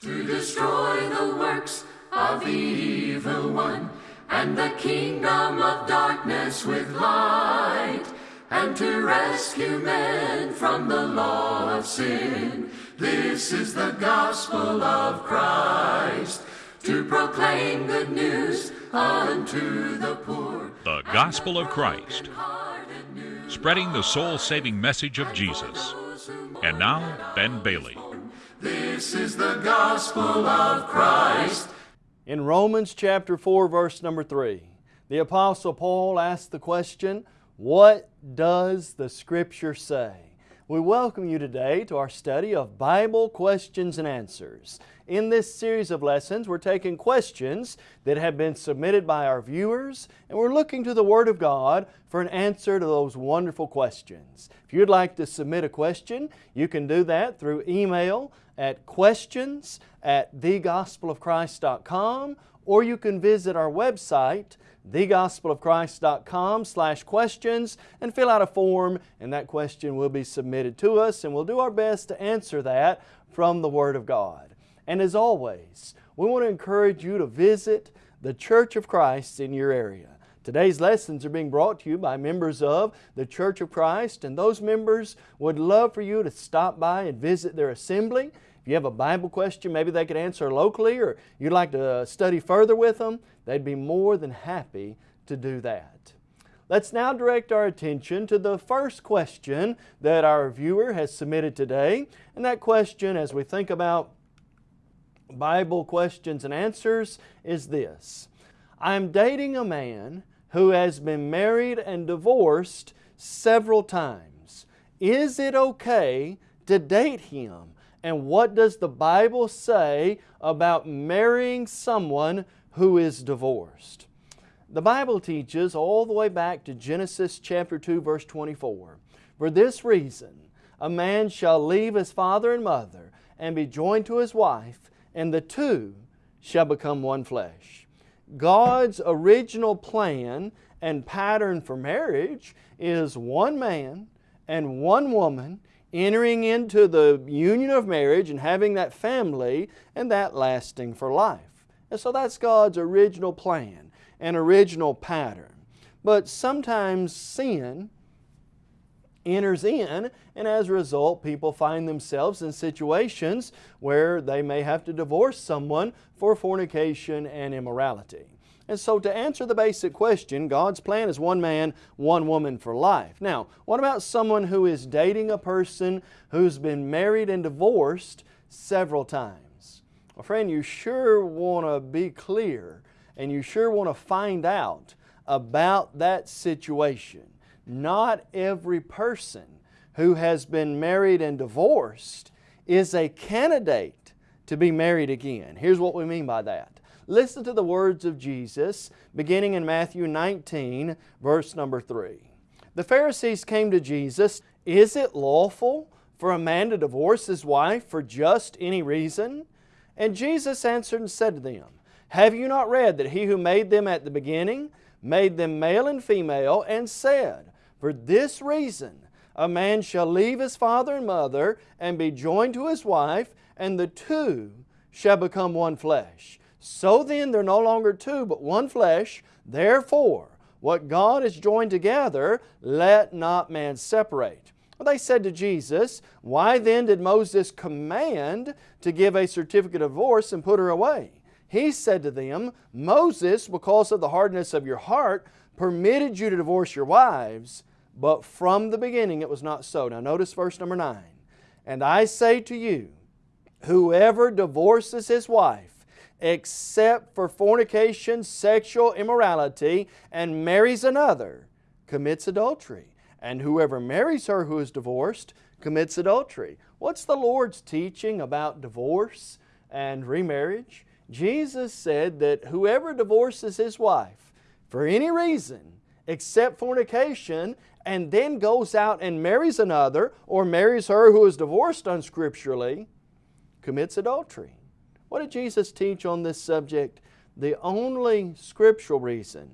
to destroy the works of the evil one and the kingdom of darkness with light and to rescue men from the law of sin. This is the gospel of Christ to proclaim good news unto the poor. The Gospel of Christ, spreading the soul saving message of Jesus. And now, Ben Bailey. This is the gospel of Christ. In Romans chapter 4, verse number 3, the Apostle Paul asked the question, What does the Scripture say? We welcome you today to our study of Bible questions and answers. In this series of lessons, we're taking questions that have been submitted by our viewers and we're looking to the Word of God for an answer to those wonderful questions. If you'd like to submit a question, you can do that through email at questions at thegospelofchrist.com or you can visit our website thegospelofchrist.com slash questions and fill out a form and that question will be submitted to us and we'll do our best to answer that from the Word of God. And as always, we want to encourage you to visit the Church of Christ in your area. Today's lessons are being brought to you by members of the Church of Christ and those members would love for you to stop by and visit their assembly. If you have a Bible question maybe they could answer locally or you'd like to uh, study further with them, they'd be more than happy to do that. Let's now direct our attention to the first question that our viewer has submitted today. And that question, as we think about Bible questions and answers, is this. I'm dating a man who has been married and divorced several times. Is it okay to date him? And what does the Bible say about marrying someone who is divorced. The Bible teaches all the way back to Genesis chapter 2 verse 24. For this reason, a man shall leave his father and mother and be joined to his wife, and the two shall become one flesh. God's original plan and pattern for marriage is one man and one woman entering into the union of marriage and having that family and that lasting for life. And so that's God's original plan and original pattern. But sometimes sin enters in and as a result people find themselves in situations where they may have to divorce someone for fornication and immorality. And so to answer the basic question, God's plan is one man, one woman for life. Now, what about someone who is dating a person who's been married and divorced several times? Well, friend, you sure want to be clear and you sure want to find out about that situation. Not every person who has been married and divorced is a candidate to be married again. Here's what we mean by that. Listen to the words of Jesus beginning in Matthew 19 verse number 3. The Pharisees came to Jesus, Is it lawful for a man to divorce his wife for just any reason? And Jesus answered and said to them, Have you not read that He who made them at the beginning made them male and female, and said, For this reason a man shall leave his father and mother and be joined to his wife, and the two shall become one flesh. So then they're no longer two, but one flesh. Therefore, what God has joined together, let not man separate. Well, they said to Jesus, Why then did Moses command to give a certificate of divorce and put her away? He said to them, Moses, because of the hardness of your heart, permitted you to divorce your wives, but from the beginning it was not so. Now notice verse number 9. And I say to you, whoever divorces his wife, except for fornication, sexual immorality, and marries another, commits adultery and whoever marries her who is divorced commits adultery. What's the Lord's teaching about divorce and remarriage? Jesus said that whoever divorces his wife for any reason except fornication and then goes out and marries another or marries her who is divorced unscripturally commits adultery. What did Jesus teach on this subject? The only scriptural reason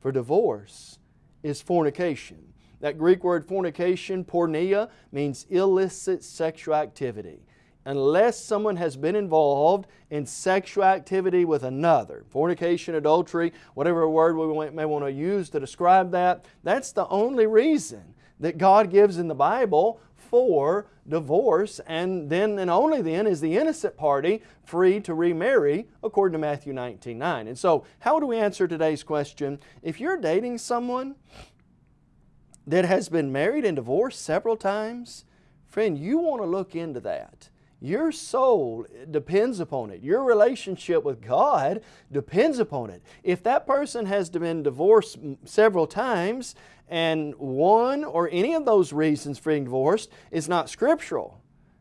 for divorce is fornication. That Greek word fornication, porneia, means illicit sexual activity. unless someone has been involved in sexual activity with another. Fornication, adultery, whatever word we may want to use to describe that, that's the only reason that God gives in the Bible for divorce and then and only then is the innocent party free to remarry according to Matthew 19, 9. And so how do we answer today's question? If you're dating someone that has been married and divorced several times, friend, you want to look into that. Your soul depends upon it. Your relationship with God depends upon it. If that person has been divorced several times and one or any of those reasons for being divorced is not scriptural,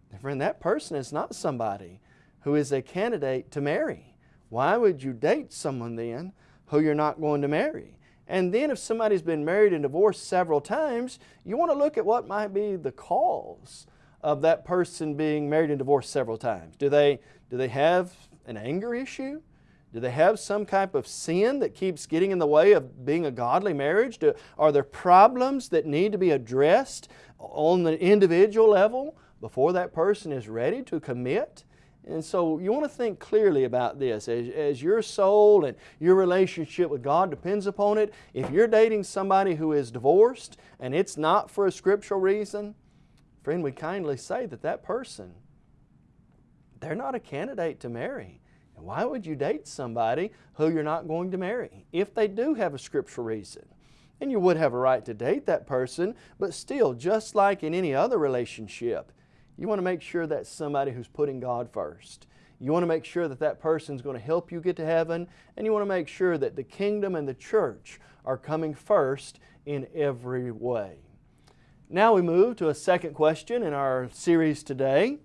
then friend, that person is not somebody who is a candidate to marry. Why would you date someone then who you're not going to marry? And then if somebody's been married and divorced several times, you want to look at what might be the cause of that person being married and divorced several times? Do they, do they have an anger issue? Do they have some type of sin that keeps getting in the way of being a godly marriage? Do, are there problems that need to be addressed on the individual level before that person is ready to commit? And so you want to think clearly about this. As, as your soul and your relationship with God depends upon it, if you're dating somebody who is divorced and it's not for a scriptural reason, Friend, we kindly say that that person, they're not a candidate to marry. And why would you date somebody who you're not going to marry if they do have a scriptural reason? And you would have a right to date that person, but still, just like in any other relationship, you want to make sure that's somebody who's putting God first. You want to make sure that that person's going to help you get to heaven, and you want to make sure that the kingdom and the church are coming first in every way. Now we move to a second question in our series today.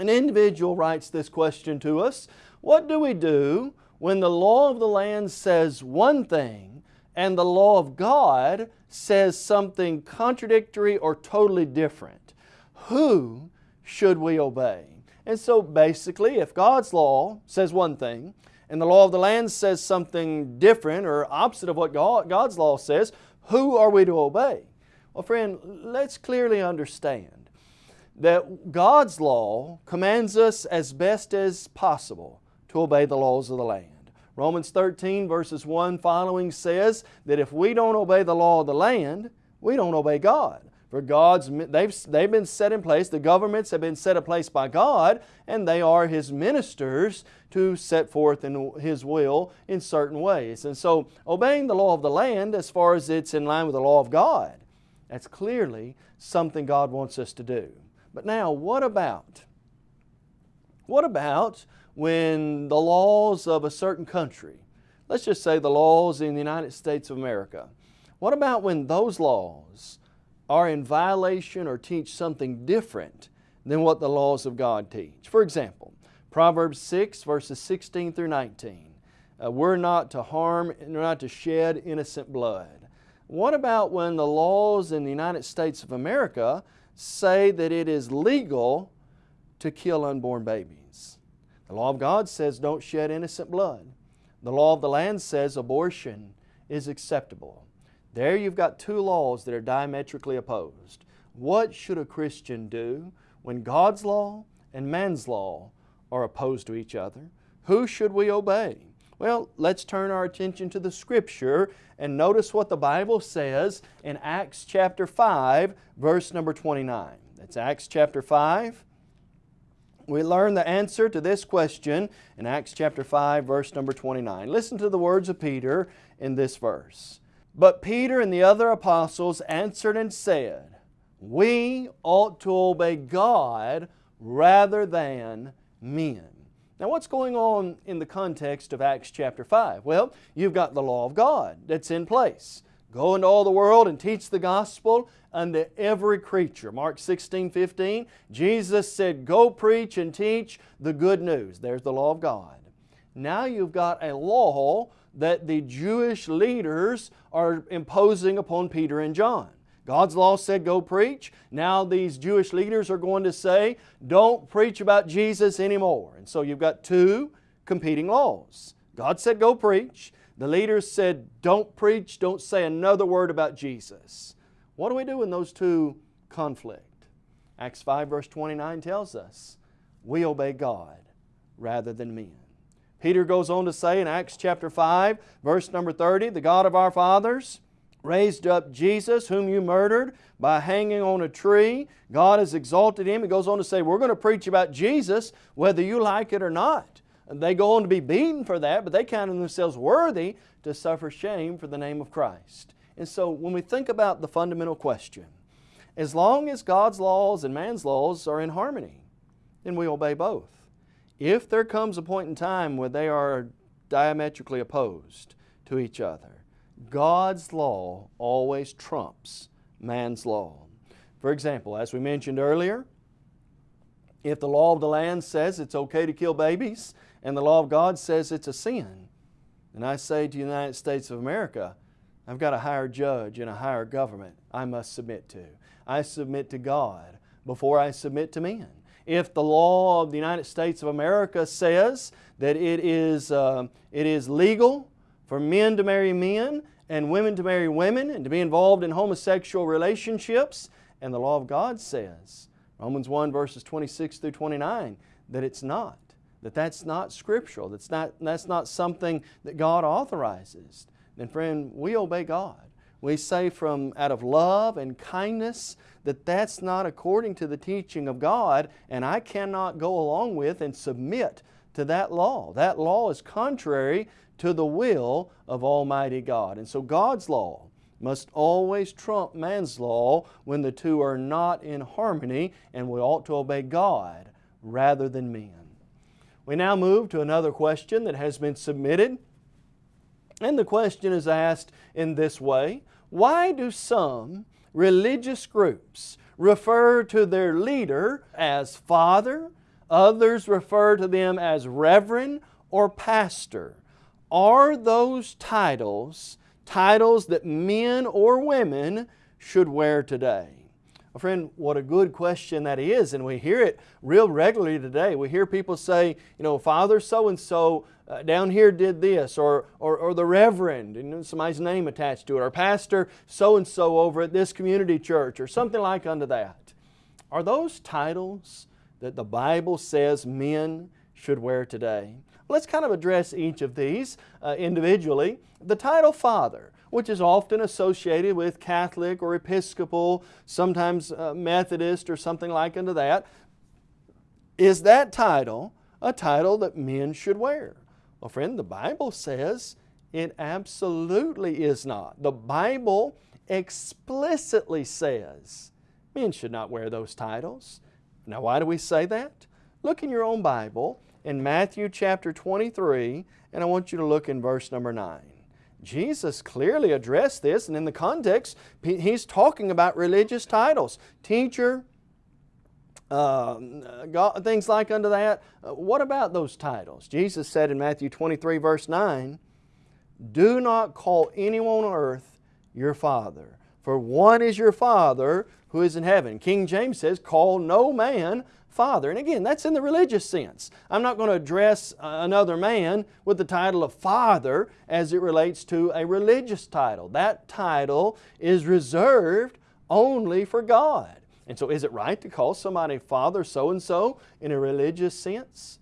An individual writes this question to us, what do we do when the law of the land says one thing and the law of God says something contradictory or totally different? Who should we obey? And so basically, if God's law says one thing and the law of the land says something different or opposite of what God, God's law says, who are we to obey? Well, friend, let's clearly understand that God's law commands us as best as possible to obey the laws of the land. Romans 13 verses 1 following says that if we don't obey the law of the land, we don't obey God. For God's, they've, they've been set in place, the governments have been set in place by God, and they are His ministers to set forth in His will in certain ways. And so obeying the law of the land as far as it's in line with the law of God that's clearly something God wants us to do. But now, what about? What about when the laws of a certain country, let's just say the laws in the United States of America, what about when those laws are in violation or teach something different than what the laws of God teach? For example, Proverbs 6 verses 16 through 19. Uh, we're not to harm, we're not to shed innocent blood. What about when the laws in the United States of America say that it is legal to kill unborn babies? The law of God says don't shed innocent blood. The law of the land says abortion is acceptable. There you've got two laws that are diametrically opposed. What should a Christian do when God's law and man's law are opposed to each other? Who should we obey? Well, let's turn our attention to the Scripture and notice what the Bible says in Acts chapter 5, verse number 29. That's Acts chapter 5. We learn the answer to this question in Acts chapter 5, verse number 29. Listen to the words of Peter in this verse. But Peter and the other apostles answered and said, We ought to obey God rather than men. Now what's going on in the context of Acts chapter 5? Well, you've got the law of God that's in place. Go into all the world and teach the gospel unto every creature. Mark 16, 15, Jesus said, go preach and teach the good news. There's the law of God. Now you've got a law that the Jewish leaders are imposing upon Peter and John. God's law said go preach. Now these Jewish leaders are going to say don't preach about Jesus anymore. And so you've got two competing laws. God said go preach. The leaders said don't preach, don't say another word about Jesus. What do we do when those two conflict? Acts 5 verse 29 tells us we obey God rather than men. Peter goes on to say in Acts chapter 5 verse number 30, the God of our fathers raised up Jesus whom you murdered by hanging on a tree. God has exalted Him. He goes on to say, we're going to preach about Jesus whether you like it or not. They go on to be beaten for that, but they count themselves worthy to suffer shame for the name of Christ. And so when we think about the fundamental question, as long as God's laws and man's laws are in harmony, then we obey both. If there comes a point in time where they are diametrically opposed to each other, God's law always trumps man's law. For example, as we mentioned earlier, if the law of the land says it's okay to kill babies and the law of God says it's a sin, and I say to the United States of America, I've got a higher judge and a higher government I must submit to. I submit to God before I submit to men. If the law of the United States of America says that it is, uh, it is legal for men to marry men and women to marry women and to be involved in homosexual relationships. And the law of God says, Romans 1 verses 26 through 29, that it's not, that that's not scriptural, that's not, that's not something that God authorizes. Then friend, we obey God. We say from out of love and kindness that that's not according to the teaching of God and I cannot go along with and submit to that law. That law is contrary to the will of Almighty God. And so God's law must always trump man's law when the two are not in harmony and we ought to obey God rather than men. We now move to another question that has been submitted. And the question is asked in this way, why do some religious groups refer to their leader as father, others refer to them as reverend or pastor? Are those titles titles that men or women should wear today? Well, friend, what a good question that is, and we hear it real regularly today. We hear people say, you know, Father so-and-so uh, down here did this, or, or, or the Reverend, and somebody's name attached to it, or Pastor so-and-so over at this community church, or something like unto that. Are those titles that the Bible says men should wear today? Let's kind of address each of these uh, individually. The title Father, which is often associated with Catholic or Episcopal, sometimes uh, Methodist or something like unto that, is that title a title that men should wear? Well friend, the Bible says it absolutely is not. The Bible explicitly says men should not wear those titles. Now why do we say that? Look in your own Bible in Matthew chapter 23, and I want you to look in verse number 9. Jesus clearly addressed this, and in the context, He's talking about religious titles. Teacher, uh, God, things like unto that. Uh, what about those titles? Jesus said in Matthew 23 verse 9, Do not call anyone on earth your Father, for one is your Father who is in heaven. King James says, Call no man father. And again, that's in the religious sense. I'm not going to address uh, another man with the title of father as it relates to a religious title. That title is reserved only for God. And so is it right to call somebody father so-and-so in a religious sense?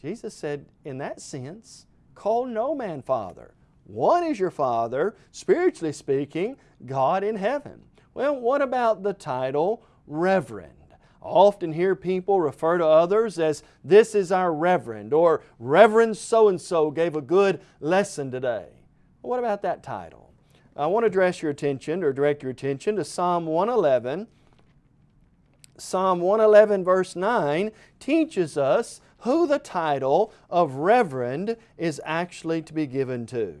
Jesus said, in that sense, call no man father. One is your father, spiritually speaking, God in heaven. Well, what about the title reverend? I often hear people refer to others as this is our reverend or Reverend so-and-so gave a good lesson today. Well, what about that title? I want to address your attention or direct your attention to Psalm 111. Psalm 111 verse 9 teaches us who the title of reverend is actually to be given to.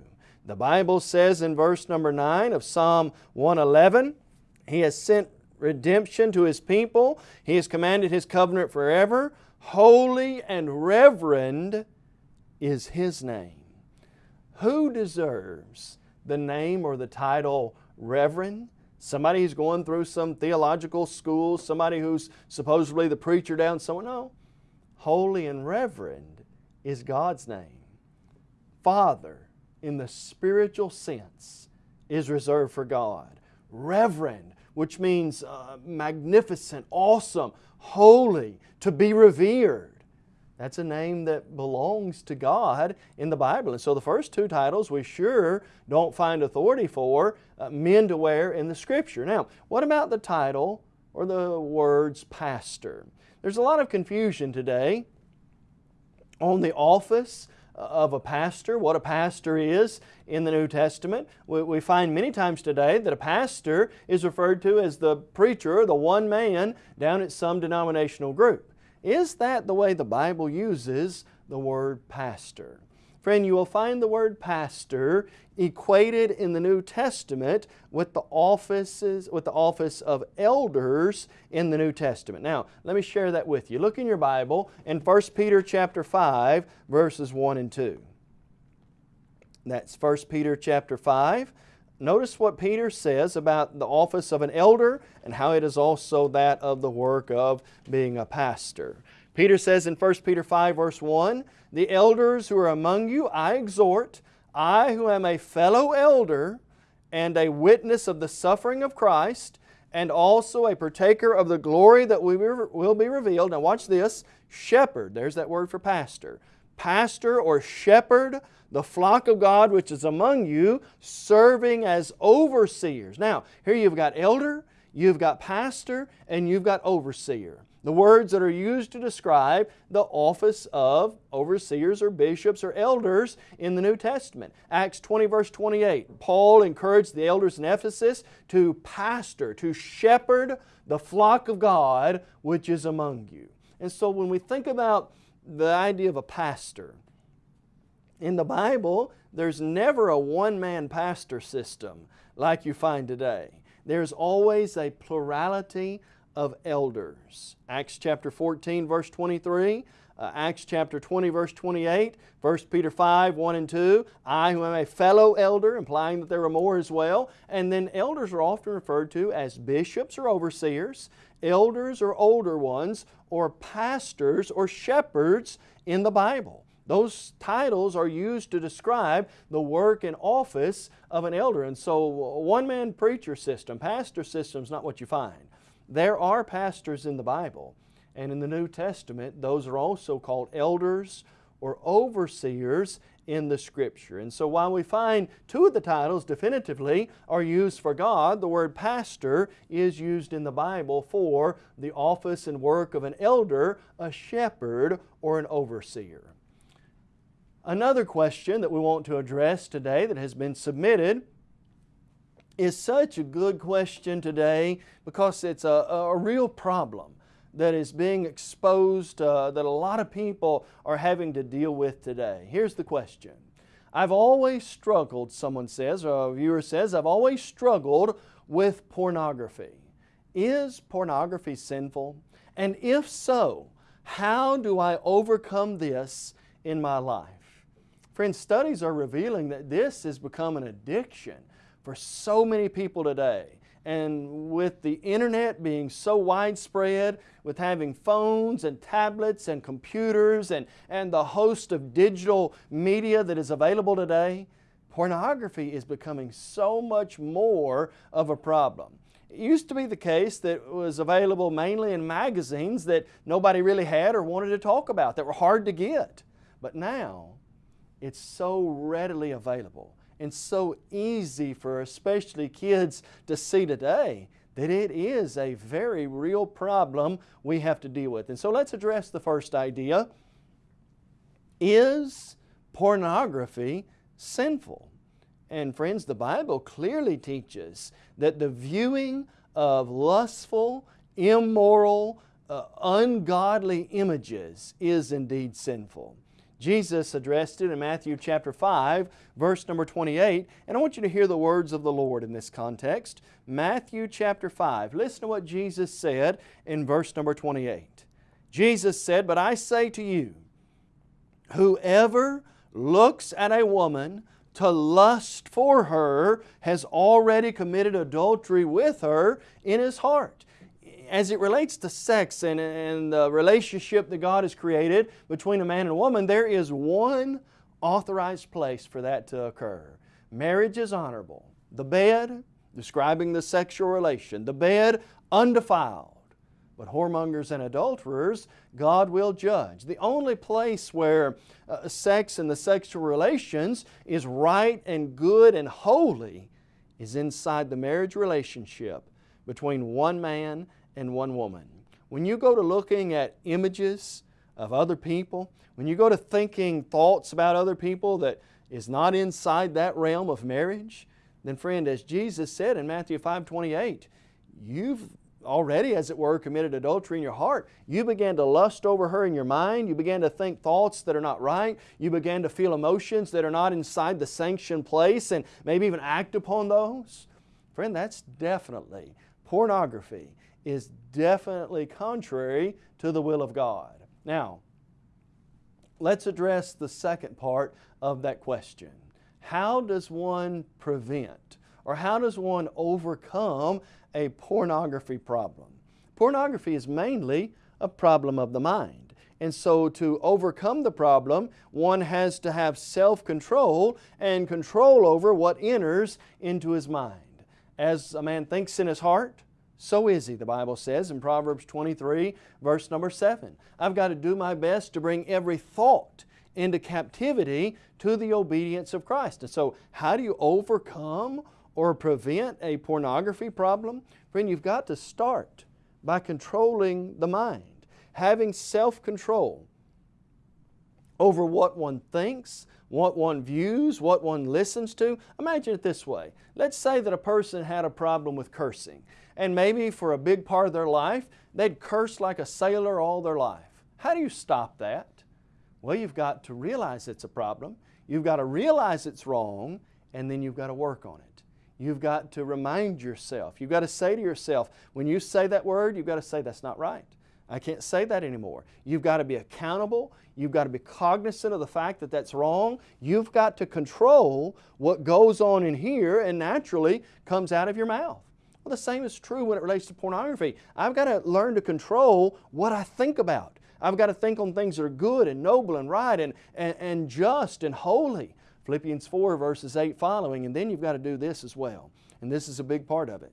The Bible says in verse number 9 of Psalm 111, He has sent redemption to His people. He has commanded His covenant forever. Holy and reverend is His name. Who deserves the name or the title reverend? Somebody who's going through some theological school, somebody who's supposedly the preacher down somewhere. No. Holy and reverend is God's name. Father, in the spiritual sense, is reserved for God. Reverend which means uh, magnificent, awesome, holy, to be revered. That's a name that belongs to God in the Bible. And so the first two titles we sure don't find authority for uh, men to wear in the Scripture. Now, what about the title or the words pastor? There's a lot of confusion today on the office of a pastor, what a pastor is in the New Testament. We, we, find many times today that a pastor is referred to as the preacher, the one man down at some denominational group. Is that the way the Bible uses the word pastor? Friend, you will find the word pastor equated in the New Testament with the offices with the office of elders in the New Testament. Now, let me share that with you. Look in your Bible in 1 Peter chapter 5 verses 1 and 2. That's 1 Peter chapter 5 Notice what Peter says about the office of an elder and how it is also that of the work of being a pastor. Peter says in 1 Peter 5 verse 1, The elders who are among you I exhort, I who am a fellow elder and a witness of the suffering of Christ, and also a partaker of the glory that will be revealed. Now watch this, shepherd, there's that word for pastor. Pastor or shepherd the flock of God which is among you, serving as overseers. Now, here you've got elder, you've got pastor, and you've got overseer. The words that are used to describe the office of overseers or bishops or elders in the New Testament. Acts 20 verse 28, Paul encouraged the elders in Ephesus to pastor, to shepherd the flock of God which is among you. And so when we think about the idea of a pastor, in the Bible, there's never a one-man pastor system like you find today. There's always a plurality of elders. Acts chapter 14 verse 23, uh, Acts chapter 20 verse 28, 1 Peter 5, 1 and 2, I who am a fellow elder, implying that there are more as well. And then elders are often referred to as bishops or overseers, elders or older ones, or pastors or shepherds in the Bible. Those titles are used to describe the work and office of an elder. And so one-man preacher system, pastor system is not what you find. There are pastors in the Bible. And in the New Testament, those are also called elders or overseers in the Scripture. And so while we find two of the titles definitively are used for God, the word pastor is used in the Bible for the office and work of an elder, a shepherd, or an overseer. Another question that we want to address today that has been submitted is such a good question today because it's a, a real problem that is being exposed uh, that a lot of people are having to deal with today. Here's the question. I've always struggled, someone says, or a viewer says, I've always struggled with pornography. Is pornography sinful? And if so, how do I overcome this in my life? Friends, studies are revealing that this has become an addiction for so many people today. And with the internet being so widespread, with having phones and tablets and computers and, and the host of digital media that is available today, pornography is becoming so much more of a problem. It used to be the case that it was available mainly in magazines that nobody really had or wanted to talk about, that were hard to get. But now, it's so readily available and so easy for especially kids to see today that it is a very real problem we have to deal with. And so let's address the first idea. Is pornography sinful? And friends, the Bible clearly teaches that the viewing of lustful, immoral, uh, ungodly images is indeed sinful. Jesus addressed it in Matthew chapter 5, verse number 28. And I want you to hear the words of the Lord in this context. Matthew chapter 5. Listen to what Jesus said in verse number 28. Jesus said, But I say to you, whoever looks at a woman to lust for her has already committed adultery with her in his heart as it relates to sex and, and the relationship that God has created between a man and a woman, there is one authorized place for that to occur. Marriage is honorable. The bed, describing the sexual relation, the bed undefiled. But whoremongers and adulterers, God will judge. The only place where uh, sex and the sexual relations is right and good and holy is inside the marriage relationship between one man and one woman. When you go to looking at images of other people, when you go to thinking thoughts about other people that is not inside that realm of marriage, then friend, as Jesus said in Matthew 5, 28, you've already, as it were, committed adultery in your heart. You began to lust over her in your mind. You began to think thoughts that are not right. You began to feel emotions that are not inside the sanctioned place and maybe even act upon those. Friend, that's definitely, pornography is definitely contrary to the will of God. Now, let's address the second part of that question. How does one prevent or how does one overcome a pornography problem. Pornography is mainly a problem of the mind. And so to overcome the problem, one has to have self-control and control over what enters into his mind. As a man thinks in his heart, so is he, the Bible says in Proverbs 23, verse number 7. I've got to do my best to bring every thought into captivity to the obedience of Christ. And so how do you overcome or prevent a pornography problem? Friend, you've got to start by controlling the mind, having self-control over what one thinks, what one views, what one listens to. Imagine it this way. Let's say that a person had a problem with cursing and maybe for a big part of their life they'd curse like a sailor all their life. How do you stop that? Well, you've got to realize it's a problem. You've got to realize it's wrong and then you've got to work on it. You've got to remind yourself. You've got to say to yourself, when you say that word, you've got to say that's not right. I can't say that anymore. You've got to be accountable. You've got to be cognizant of the fact that that's wrong. You've got to control what goes on in here and naturally comes out of your mouth. Well, the same is true when it relates to pornography. I've got to learn to control what I think about. I've got to think on things that are good and noble and right and, and, and just and holy. Philippians 4 verses 8 following, and then you've got to do this as well. And this is a big part of it.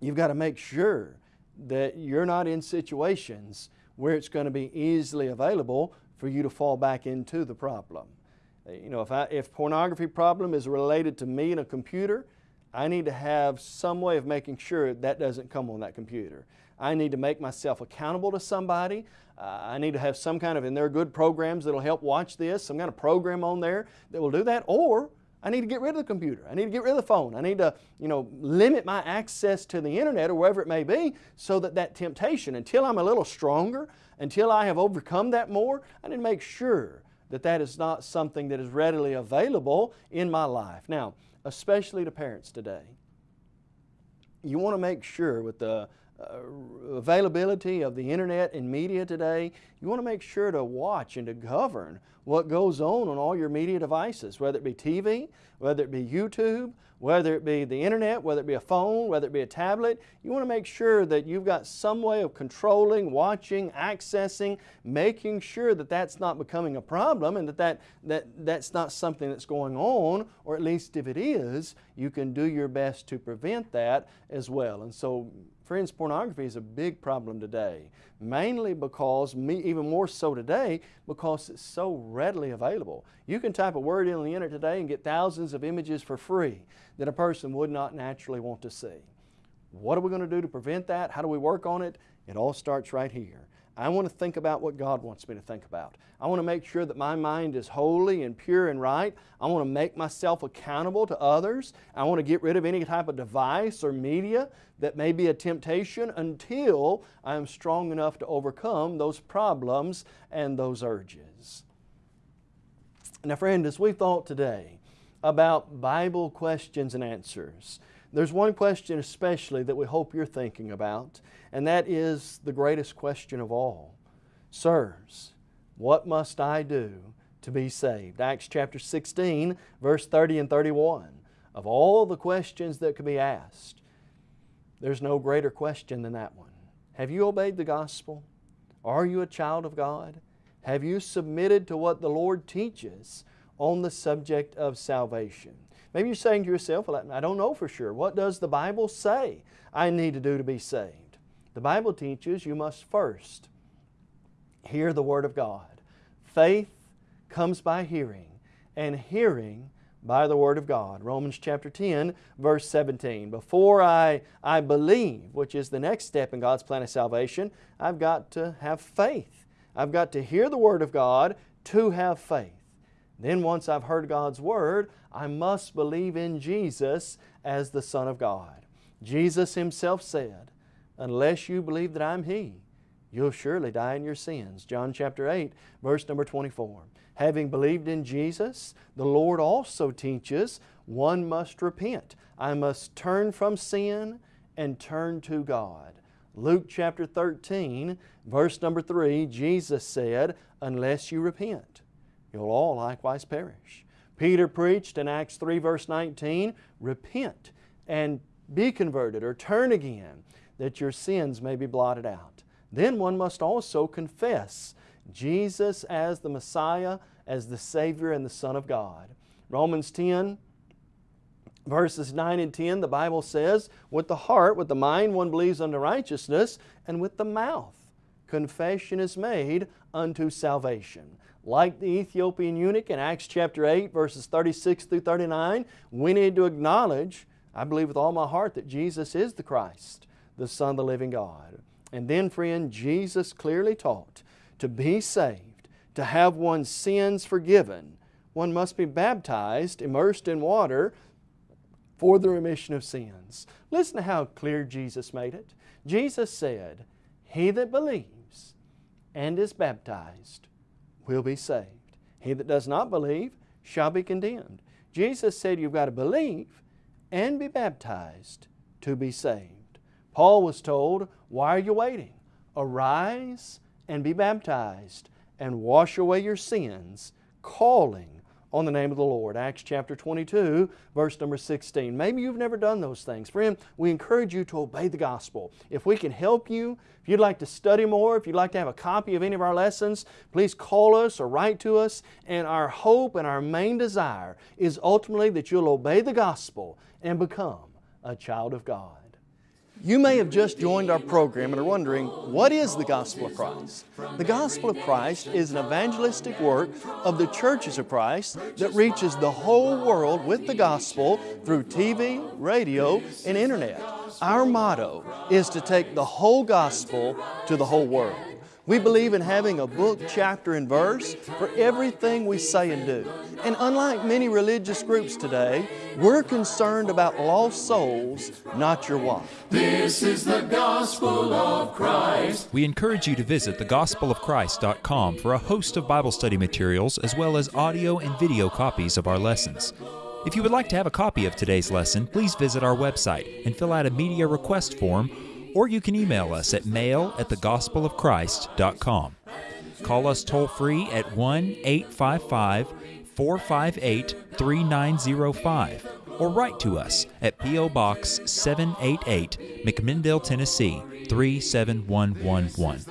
You've got to make sure that you're not in situations where it's going to be easily available for you to fall back into the problem. You know, if, I, if pornography problem is related to me and a computer, I need to have some way of making sure that doesn't come on that computer. I need to make myself accountable to somebody. Uh, I need to have some kind of, and there are good programs that will help watch this, some kind of program on there that will do that, or I need to get rid of the computer. I need to get rid of the phone. I need to, you know, limit my access to the internet or wherever it may be so that that temptation, until I'm a little stronger, until I have overcome that more, I need to make sure that that is not something that is readily available in my life. Now, especially to parents today. You want to make sure with the Uh, availability of the internet and media today, you want to make sure to watch and to govern what goes on on all your media devices, whether it be TV, whether it be YouTube, whether it be the internet, whether it be a phone, whether it be a tablet. You want to make sure that you've got some way of controlling, watching, accessing, making sure that that's not becoming a problem and that, that, that that's not something that's going on, or at least if it is, you can do your best to prevent that as well. And so Friends, pornography is a big problem today, mainly because, me, even more so today, because it's so readily available. You can type a word in on the internet today and get thousands of images for free that a person would not naturally want to see. What are we going to do to prevent that? How do we work on it? It all starts right here. I want to think about what God wants me to think about. I want to make sure that my mind is holy and pure and right. I want to make myself accountable to others. I want to get rid of any type of device or media that may be a temptation until I am strong enough to overcome those problems and those urges. Now friend, as we thought today about Bible questions and answers, there's one question especially that we hope you're thinking about, and that is the greatest question of all. Sirs, what must I do to be saved? Acts chapter 16, verse 30 and 31. Of all the questions that could be asked, there's no greater question than that one. Have you obeyed the gospel? Are you a child of God? Have you submitted to what the Lord teaches on the subject of salvation? Maybe you're saying to yourself, well, I don't know for sure. What does the Bible say I need to do to be saved? The Bible teaches you must first hear the Word of God. Faith comes by hearing, and hearing by the Word of God. Romans chapter 10, verse 17. Before I, I believe, which is the next step in God's plan of salvation, I've got to have faith. I've got to hear the Word of God to have faith. Then once I've heard God's Word, I must believe in Jesus as the Son of God. Jesus Himself said, Unless you believe that I'm He, you'll surely die in your sins. John chapter 8, verse number 24. Having believed in Jesus, the Lord also teaches one must repent. I must turn from sin and turn to God. Luke chapter 13, verse number 3, Jesus said, Unless you repent, you'll all likewise perish. Peter preached in Acts 3 verse 19, Repent and be converted or turn again that your sins may be blotted out. Then one must also confess Jesus as the Messiah, as the Savior and the Son of God. Romans 10 verses 9 and 10 the Bible says, With the heart, with the mind one believes unto righteousness, and with the mouth confession is made unto salvation. Like the Ethiopian eunuch in Acts chapter 8 verses 36 through 39, we need to acknowledge, I believe with all my heart that Jesus is the Christ, the Son of the living God. And then friend, Jesus clearly taught to be saved, to have one's sins forgiven, one must be baptized, immersed in water for the remission of sins. Listen to how clear Jesus made it. Jesus said, He that believes and is baptized will be saved. He that does not believe shall be condemned. Jesus said you've got to believe and be baptized to be saved. Paul was told, why are you waiting? Arise and be baptized and wash away your sins, calling on the name of the Lord. Acts chapter 22, verse number 16. Maybe you've never done those things. Friend, we encourage you to obey the gospel. If we can help you, if you'd like to study more, if you'd like to have a copy of any of our lessons, please call us or write to us. And our hope and our main desire is ultimately that you'll obey the gospel and become a child of God. You may have just joined our program and are wondering, what is the Gospel of Christ? The Gospel of Christ is an evangelistic work of the churches of Christ that reaches the whole world with the gospel through TV, radio, and internet. Our motto is to take the whole gospel to the whole world. We believe in having a book, chapter, and verse for everything we say and do. And unlike many religious groups today, we're concerned about lost souls, not your wife. This is the gospel of Christ. We encourage you to visit thegospelofchrist.com for a host of Bible study materials as well as audio and video copies of our lessons. If you would like to have a copy of today's lesson, please visit our website and fill out a media request form or you can email us at mail at thegospelofchrist.com. Call us toll free at 1 855 458 3905 or write to us at P.O. Box 788, McMinnville, Tennessee 37111.